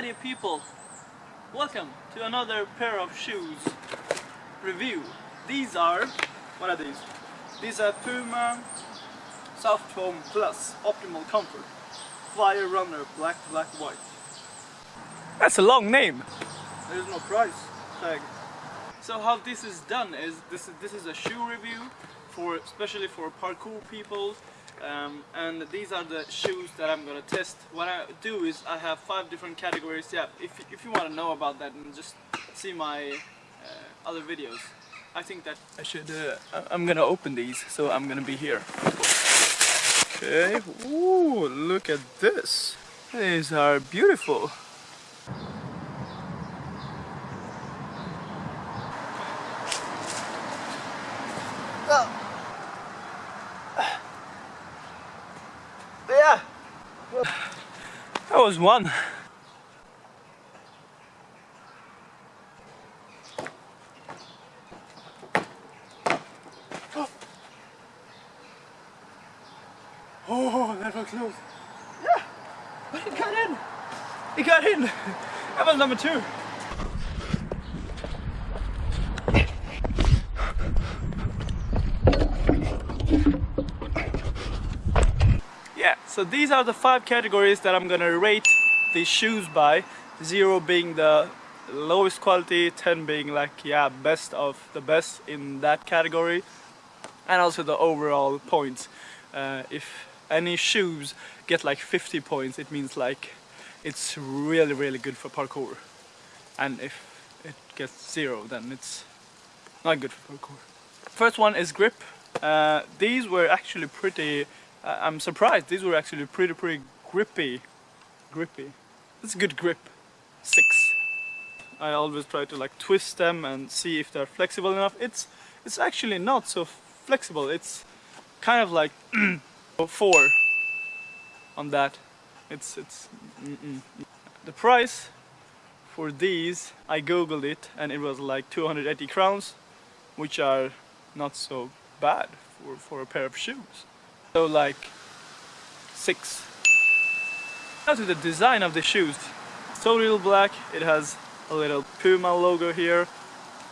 Alrighty people, welcome to another pair of shoes review. These are, what are these? These are Puma Soft Foam Plus Optimal Comfort Fire Runner Black Black White. That's a long name. There's no price tag. So how this is done is this is this is a shoe review for especially for parkour people um, and these are the shoes that I'm gonna test. What I do is I have five different categories. Yeah, if, if you want to know about that, then just see my uh, other videos. I think that I should. Uh, I'm gonna open these, so I'm gonna be here. Okay. Ooh, look at this. These are beautiful. Oh. 2001. Oh, that was close. Yeah, but it got in. It got in. That was number two. Yeah, so these are the five categories that I'm gonna rate these shoes by. Zero being the lowest quality, 10 being like, yeah, best of the best in that category. And also the overall points. Uh, if any shoes get like 50 points, it means like it's really, really good for parkour. And if it gets zero, then it's not good for parkour. First one is grip. Uh, these were actually pretty I'm surprised. These were actually pretty, pretty grippy. Grippy. It's a good grip. Six. I always try to like twist them and see if they're flexible enough. It's it's actually not so flexible. It's kind of like four on that. It's it's mm -mm. the price for these. I googled it and it was like 280 crowns, which are not so bad for for a pair of shoes. So like six. Now to the design of the shoes. So real black, it has a little Puma logo here,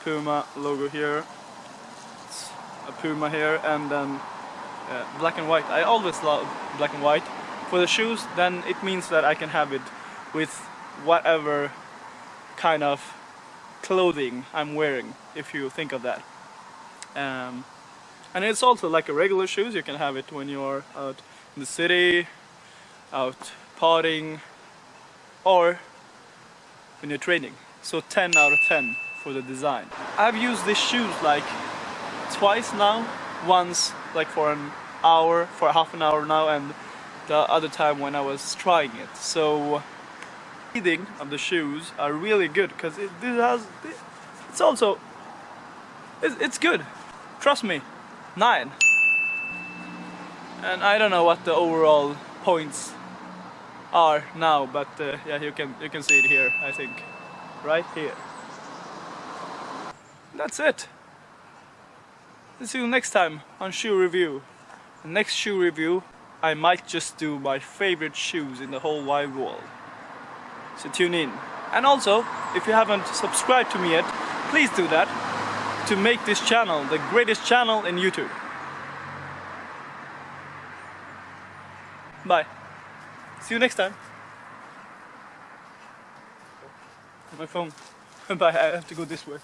Puma logo here, it's a Puma here and then uh, black and white. I always love black and white. For the shoes then it means that I can have it with whatever kind of clothing I'm wearing if you think of that. Um, and it's also like a regular shoes, you can have it when you're out in the city, out partying, or when you're training. So 10 out of 10 for the design. I've used these shoes like twice now, once like for an hour, for half an hour now, and the other time when I was trying it. So breathing of the shoes are really good because it, it has, it's also, it's, it's good, trust me. 9. And I don't know what the overall points are now, but uh, yeah, you can you can see it here, I think. Right here. That's it. See you next time on shoe review. The next shoe review, I might just do my favorite shoes in the whole wide world. So tune in. And also, if you haven't subscribed to me yet, please do that to make this channel the greatest channel in YouTube. Bye. See you next time. My phone. Bye, I have to go this way.